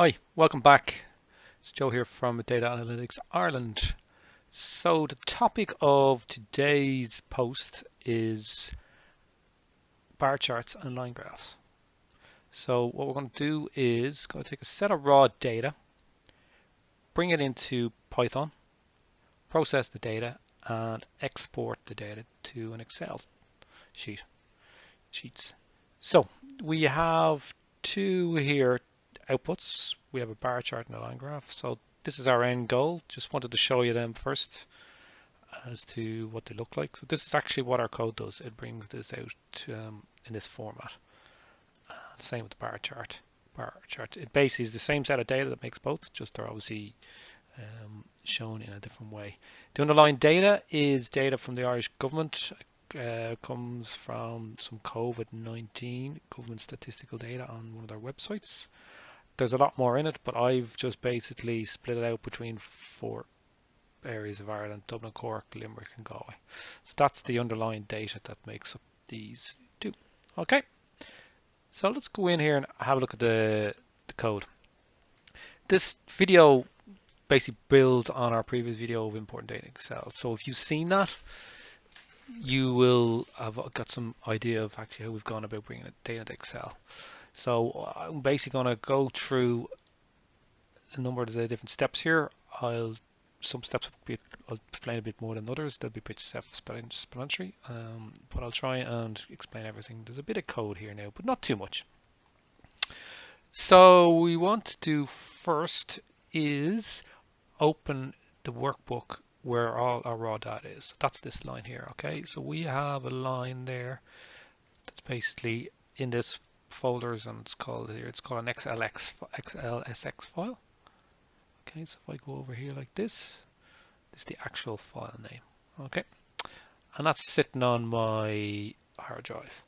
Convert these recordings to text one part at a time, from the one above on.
Hi, welcome back. It's Joe here from Data Analytics Ireland. So the topic of today's post is bar charts and line graphs. So what we're going to do is to take a set of raw data, bring it into Python, process the data, and export the data to an Excel sheet sheets. So we have two here outputs. We have a bar chart and a line graph. So this is our end goal. Just wanted to show you them first as to what they look like. So this is actually what our code does. It brings this out um, in this format. Uh, same with the bar chart. Bar chart. It basically is the same set of data that makes both, just they're obviously um, shown in a different way. The underlying data is data from the Irish government. Uh, comes from some COVID-19 government statistical data on one of their websites there's a lot more in it, but I've just basically split it out between four areas of Ireland, Dublin, Cork, Limerick and Galway. So that's the underlying data that makes up these two. Okay, so let's go in here and have a look at the, the code. This video basically builds on our previous video of important data in Excel. So if you've seen that, you will have got some idea of actually how we've gone about bringing data to Excel. So I'm basically going to go through a number of the different steps here. I'll some steps will be, I'll explain a bit more than others. They'll be pretty self-explanatory, um, but I'll try and explain everything. There's a bit of code here now, but not too much. So we want to do first is open the workbook where all our raw data is. That's this line here, okay? So we have a line there that's basically in this folders and it's called here it's called an XLX XLSX file. Okay so if I go over here like this this is the actual file name. Okay and that's sitting on my hard drive.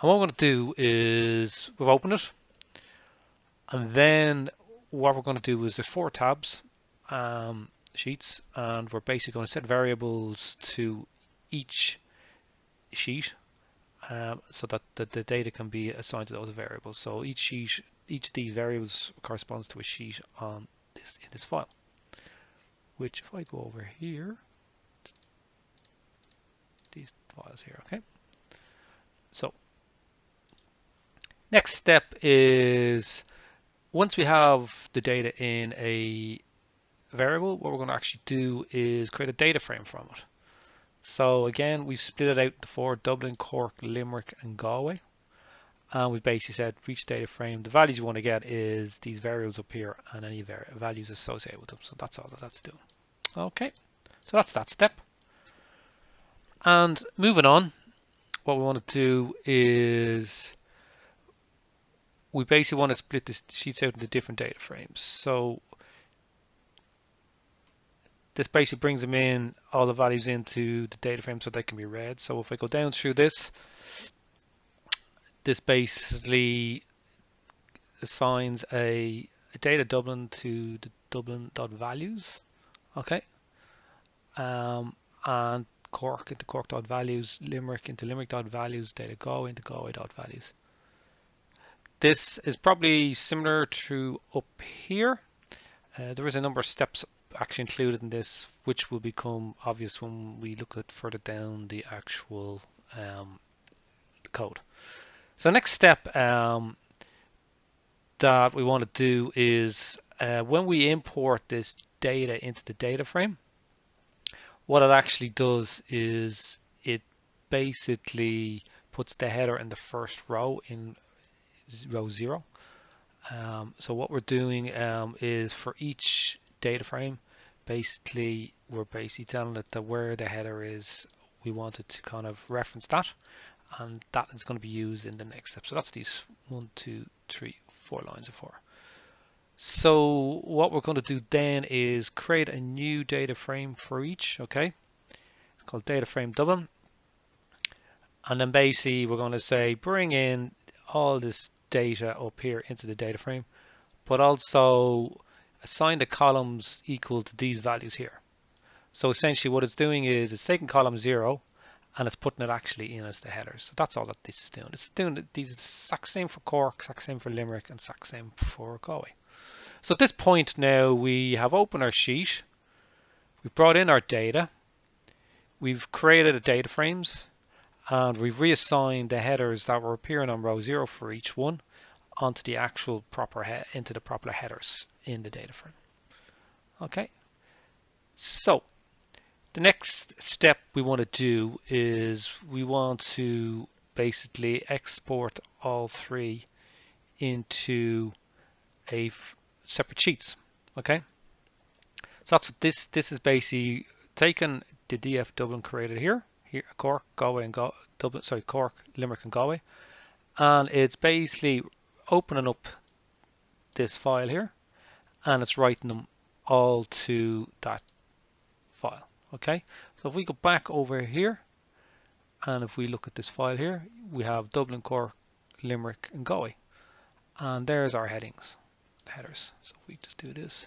And what I'm going to do is we've opened it and then what we're going to do is there's four tabs um, sheets and we're basically going to set variables to each sheet um, so that the, the data can be assigned to those variables. So each sheet, each of these variables corresponds to a sheet on this in this file. Which, if I go over here, these files here, okay. So next step is once we have the data in a variable, what we're going to actually do is create a data frame from it. So again, we've split it out the four, Dublin, Cork, Limerick and Galway. And we've basically said for each data frame, the values you want to get is these variables up here and any values associated with them. So that's all that that's doing. Okay, so that's that step. And moving on, what we want to do is we basically want to split the sheets out into different data frames. So this basically brings them in all the values into the data frame so they can be read. So if I go down through this, this basically assigns a, a data Dublin to the Dublin dot values, okay, um, and Cork into Cork dot values, Limerick into Limerick dot values, data Go into Galway dot values. This is probably similar to up here. Uh, there is a number of steps actually included in this, which will become obvious when we look at further down the actual um, code. So next step um, that we want to do is uh, when we import this data into the data frame, what it actually does is it basically puts the header in the first row in row zero. Um, so what we're doing um, is for each data frame. Basically we're basically telling it that where the header is we wanted to kind of reference that and that is going to be used in the next step. So that's these one two three four lines of four. So what we're going to do then is create a new data frame for each okay? It's called data frame Dublin and then basically we're going to say bring in all this data up here into the data frame but also assign the columns equal to these values here. So essentially what it's doing is it's taking column 0 and it's putting it actually in as the header. So that's all that this is doing. It's doing these exact same for Cork, exact same for Limerick, and exact same for Galway. So at this point now we have opened our sheet. We've brought in our data. We've created a data frames and we've reassigned the headers that were appearing on row zero for each one onto the actual proper into the proper headers in the data frame. Okay. So the next step we want to do is we want to basically export all three into a separate sheets. Okay. So that's what this this is basically taken the DF Dublin created here, here Cork, Galway, and Go, Dublin. Sorry, Cork, Limerick, and Galway, and it's basically opening up this file here, and it's writing them all to that file. Okay, so if we go back over here, and if we look at this file here, we have Dublin, Cork, Limerick, and Galway, and there's our headings, headers. So if we just do this,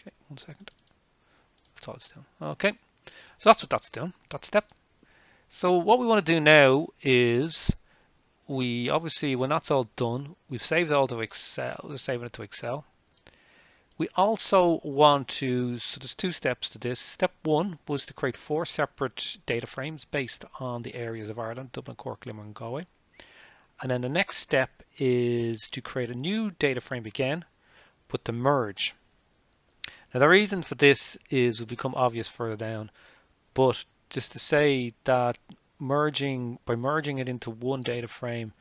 okay, one second. That's all it's doing. Okay, so that's what that's doing, that step. So what we want to do now is we obviously, when that's all done, we've saved all to Excel, we're saving it to Excel. We also want to, so there's two steps to this. Step one was to create four separate data frames based on the areas of Ireland, Dublin, Cork, Limerick and Galway. And then the next step is to create a new data frame again, but to merge. Now the reason for this is will become obvious further down, but just to say that merging by merging it into one data frame,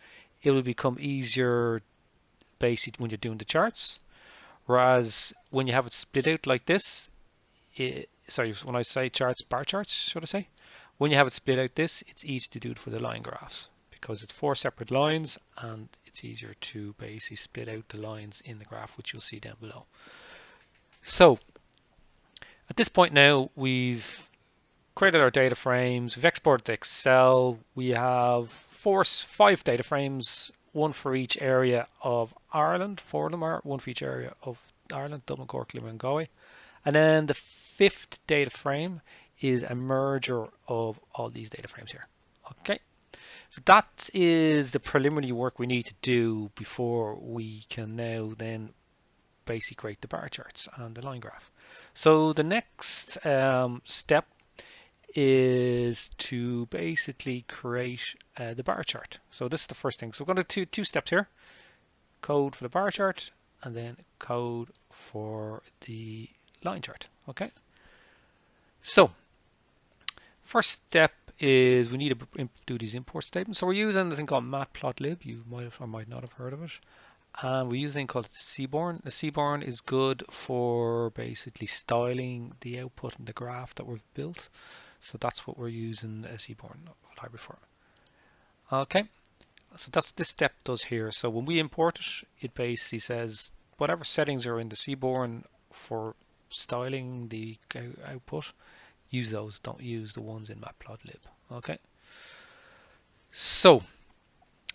it will become easier basically when you're doing the charts Whereas when you have it split out like this, it, sorry, when I say charts, bar charts, should I say? When you have it split out this, it's easy to do it for the line graphs because it's four separate lines and it's easier to basically split out the lines in the graph, which you'll see down below. So at this point now, we've created our data frames, we've exported to Excel, we have four, five data frames one for each area of Ireland, four of them are one for each area of Ireland, Dublin, Cork, Limerick and Galway. And then the fifth data frame is a merger of all these data frames here. Okay, so that is the preliminary work we need to do before we can now then basically create the bar charts and the line graph. So the next um, step is to basically create uh, the bar chart. So this is the first thing. So we're going to do two steps here. Code for the bar chart and then code for the line chart. Okay. So first step is we need to do these import statements. So we're using a thing called matplotlib. You might have or might not have heard of it. And we use a thing called Seaborn. The Seaborn is good for basically styling the output and the graph that we've built. So that's what we're using Seaborn library for. Okay, so that's this step does here. So when we import it, it basically says whatever settings are in the Seaborn for styling the output, use those. Don't use the ones in matplotlib. Okay. So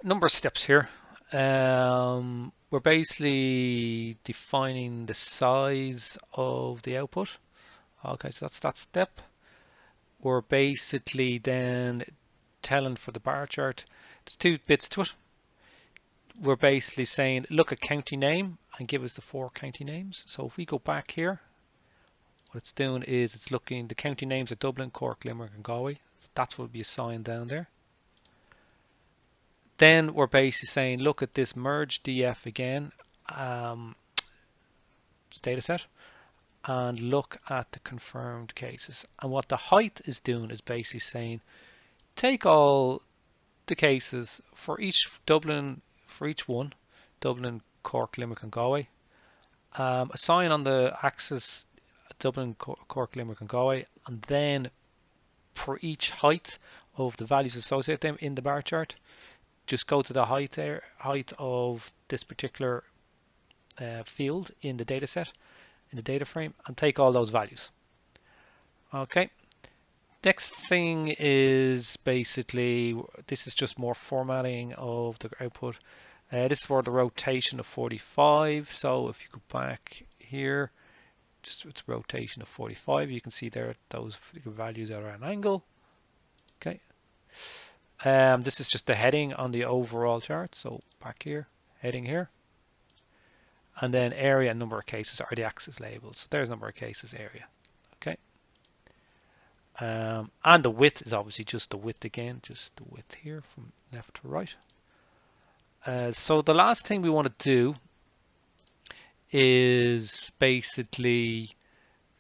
number of steps here. Um, we're basically defining the size of the output. Okay, so that's that step we're basically then telling for the bar chart, there's two bits to it. We're basically saying, look at county name and give us the four county names. So if we go back here, what it's doing is it's looking, the county names are Dublin, Cork, Limerick and Galway. So that's what will be assigned down there. Then we're basically saying, look at this merge DF again, um, data set and look at the confirmed cases. And what the height is doing is basically saying, take all the cases for each Dublin, for each one, Dublin, Cork, Limerick and Galway, um, assign on the axis Dublin, Cork, Limerick and Galway, and then for each height of the values associated them in the bar chart, just go to the height there, height of this particular uh, field in the data set in the data frame and take all those values. Okay. Next thing is basically, this is just more formatting of the output. Uh, this is for the rotation of 45. So if you go back here, just it's rotation of 45. You can see there those values are at an angle. Okay. Um, this is just the heading on the overall chart. So back here, heading here. And then area and number of cases are the axis labels. So there's number of cases area. Okay. Um, and the width is obviously just the width again, just the width here from left to right. Uh, so the last thing we want to do is basically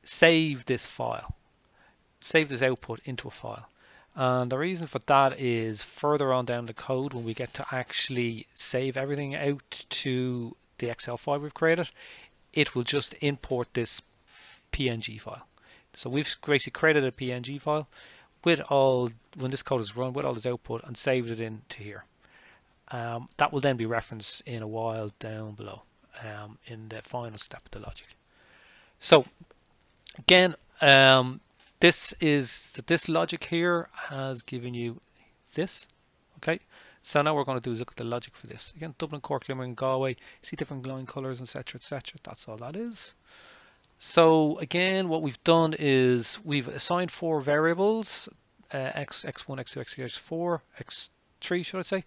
save this file, save this output into a file. And the reason for that is further on down the code when we get to actually save everything out to the Excel file we've created, it will just import this PNG file. So we've basically created a PNG file with all, when this code is run, with all this output and saved it into here. Um, that will then be referenced in a while down below um, in the final step of the logic. So again, um, this is this logic here has given you this. Okay, so now we're going to do is look at the logic for this. Again, Dublin, Cork, Limerick, and Galway. See different glowing colors, etc., etc. That's all that is. So again, what we've done is we've assigned four variables: uh, x, x1, x2, x3, x4, x3, should I say,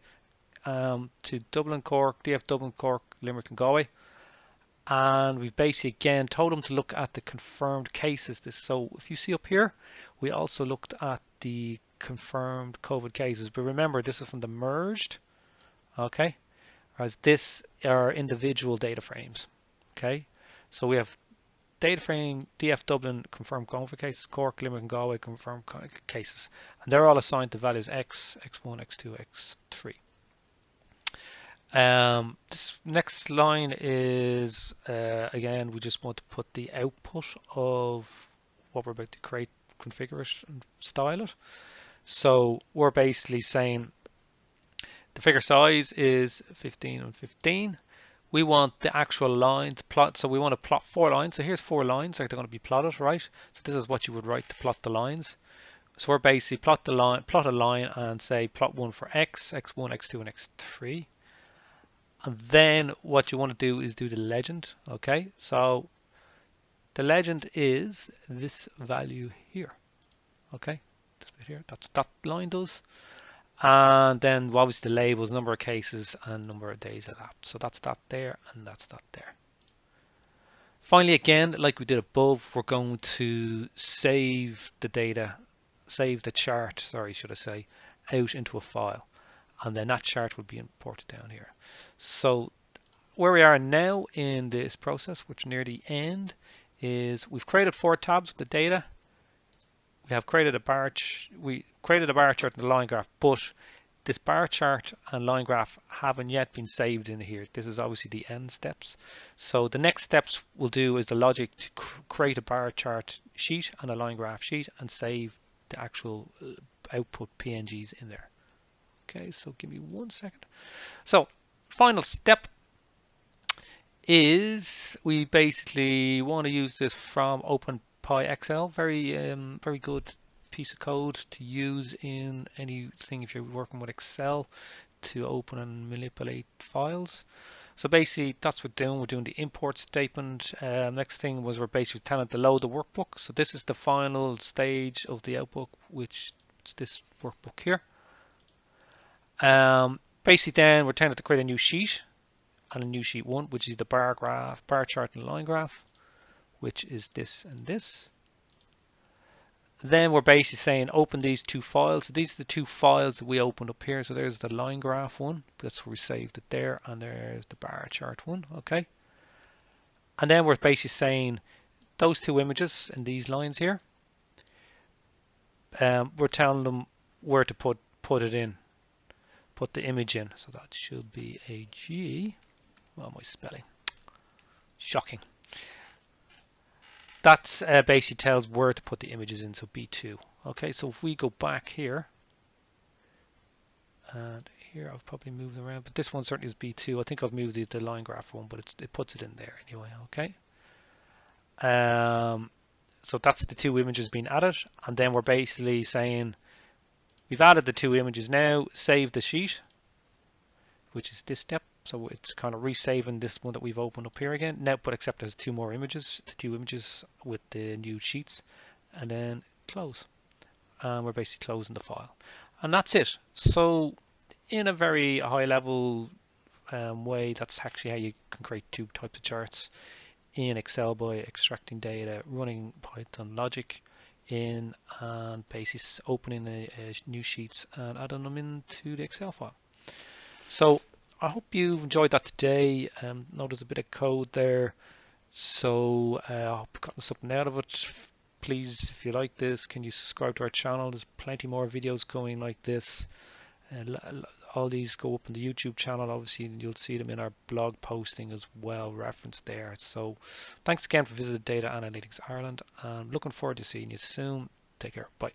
um, to Dublin, Cork, DF Dublin, Cork, Limerick, and Galway and we've basically again told them to look at the confirmed cases. This so if you see up here, we also looked at the confirmed COVID cases. But remember, this is from the merged, okay? Whereas this are individual data frames, okay? So we have data frame DF Dublin confirmed COVID cases, Cork, Limerick, and Galway confirmed cases, and they're all assigned to values X, X1, X2, X3. Um, this next line is, uh, again, we just want to put the output of what we're about to create, configure it and style it. So we're basically saying the figure size is 15 and 15. We want the actual lines plot. So we want to plot four lines. So here's four lines like they're going to be plotted, right? So this is what you would write to plot the lines. So we're basically plot the line, plot a line and say plot one for X, X1, X2, and X3 and then what you want to do is do the legend okay? So the legend is this value here okay? This bit here that's that line does and then obviously the labels number of cases and number of days elapsed so that's that there and that's that there. Finally again like we did above we're going to save the data save the chart sorry should I say out into a file and then that chart will be imported down here. So where we are now in this process, which near the end, is we've created four tabs with the data. We have created a bar, we created a bar chart and a line graph, but this bar chart and line graph haven't yet been saved in here. This is obviously the end steps. So the next steps we'll do is the logic to create a bar chart sheet and a line graph sheet and save the actual uh, output PNGs in there. Okay, so give me one second. So final step is we basically want to use this from OpenPyXL. Very, um, very good piece of code to use in anything if you're working with Excel to open and manipulate files. So basically that's what we're doing. We're doing the import statement. Uh, next thing was we're basically telling it to load the workbook. So this is the final stage of the outbook, which is this workbook here. Um, basically then we're trying to create a new sheet and a new sheet one, which is the bar graph, bar chart and line graph, which is this and this. Then we're basically saying open these two files. So these are the two files that we opened up here. So there's the line graph one, that's where we saved it there, and there's the bar chart one, okay? And then we're basically saying those two images in these lines here, um, we're telling them where to put put it in put the image in. So that should be a G. Well, my spelling. Shocking. That uh, basically tells where to put the images in, so B2. Okay, so if we go back here, and here I've probably moved them around, but this one certainly is B2. I think I've moved the, the line graph one, but it puts it in there anyway, okay? Um, so that's the two images being added, and then we're basically saying We've added the two images now, save the sheet, which is this step. So it's kind of resaving this one that we've opened up here again. Now, but except there's two more images, the two images with the new sheets, and then close. And we're basically closing the file. And that's it. So in a very high level um, way. That's actually how you can create two types of charts in Excel by extracting data, running Python logic in and basically opening the uh, new sheets and adding them into the Excel file. So I hope you've enjoyed that today. Um, notice a bit of code there. So uh, I hope you've gotten something out of it. Please, if you like this, can you subscribe to our channel? There's plenty more videos going like this. Uh, all these go up on the YouTube channel. Obviously, and you'll see them in our blog posting as well, referenced there. So, thanks again for visiting Data Analytics Ireland, and looking forward to seeing you soon. Take care. Bye.